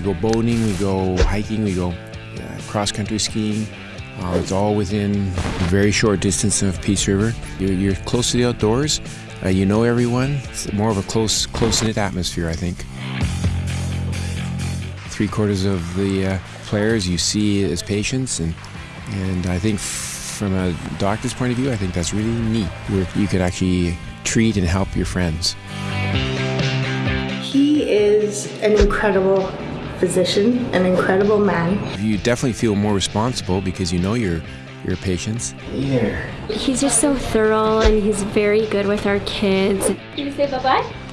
go boating, we go hiking, we go uh, cross country skiing. Uh, it's all within a very short distance of Peace River. You're, you're close to the outdoors. Uh, you know everyone. It's more of a close, close knit atmosphere, I think. Three quarters of the uh, players you see as patients, and and I think from a doctor's point of view, I think that's really neat. Where you could actually treat and help your friends. He is an incredible physician, an incredible man. You definitely feel more responsible because you know your your patients. Here. He's just so thorough and he's very good with our kids. Can you say bye-bye?